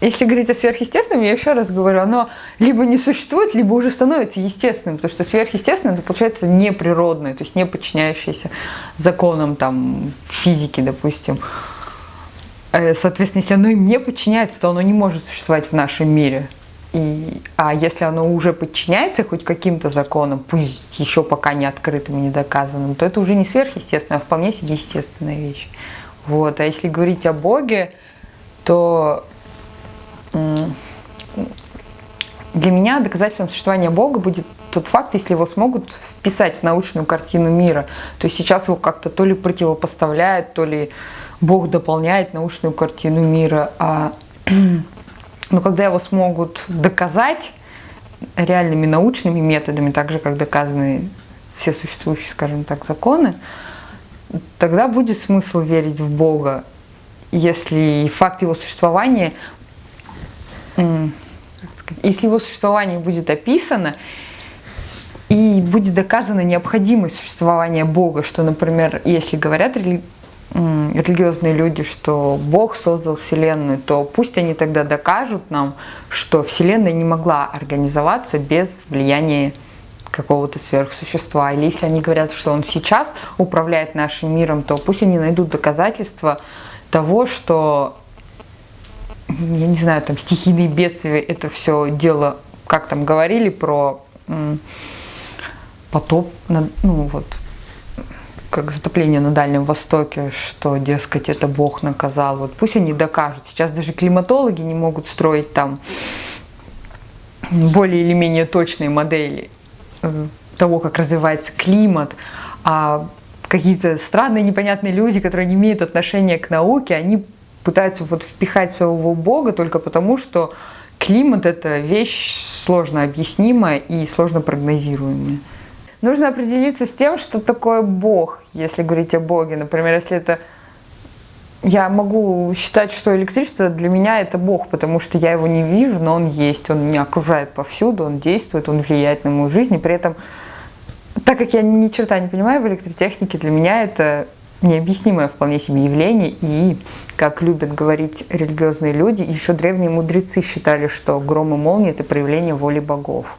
Если говорить о сверхъестественном, я еще раз говорю, оно либо не существует, либо уже становится естественным, потому что сверхъестественное это получается неприродное, то есть не подчиняющееся законам там, физики, допустим. Э, соответственно, если оно им не подчиняется, то оно не может существовать в нашем мире. И, а если оно уже подчиняется хоть каким-то законам, пусть еще пока не открытым и не доказанным, то это уже не сверхъестественное, а вполне себе естественная вещь. Вот. А если говорить о Боге, то для меня доказательством существования Бога будет тот факт, если его смогут вписать в научную картину мира. То есть сейчас его как-то то ли противопоставляют, то ли Бог дополняет научную картину мира. А, но когда его смогут доказать реальными научными методами, так же, как доказаны все существующие, скажем так, законы, тогда будет смысл верить в Бога, если факт его существования если его существование будет описано, и будет доказана необходимость существования Бога, что, например, если говорят. Религиозные люди, что Бог создал Вселенную, то пусть они тогда докажут нам, что Вселенная не могла организоваться без влияния какого-то сверхсущества. Или если они говорят, что Он сейчас управляет нашим миром, то пусть они найдут доказательства того, что я не знаю, там стихийные бедствия, это все дело, как там говорили про потоп, ну вот, как затопление на Дальнем Востоке, что, дескать, это Бог наказал. Вот пусть они докажут. Сейчас даже климатологи не могут строить там более или менее точные модели э, того, как развивается климат, а какие-то странные непонятные люди, которые не имеют отношения к науке, они пытаются вот впихать своего бога только потому, что климат – это вещь сложно объяснимая и сложно прогнозируемая. Нужно определиться с тем, что такое Бог, если говорить о Боге. Например, если это... Я могу считать, что электричество для меня это Бог, потому что я его не вижу, но он есть, он меня окружает повсюду, он действует, он влияет на мою жизнь. И при этом, так как я ни черта не понимаю в электротехнике, для меня это необъяснимое вполне себе явление, и, как любят говорить религиозные люди, еще древние мудрецы считали, что гром и молния – это проявление воли богов.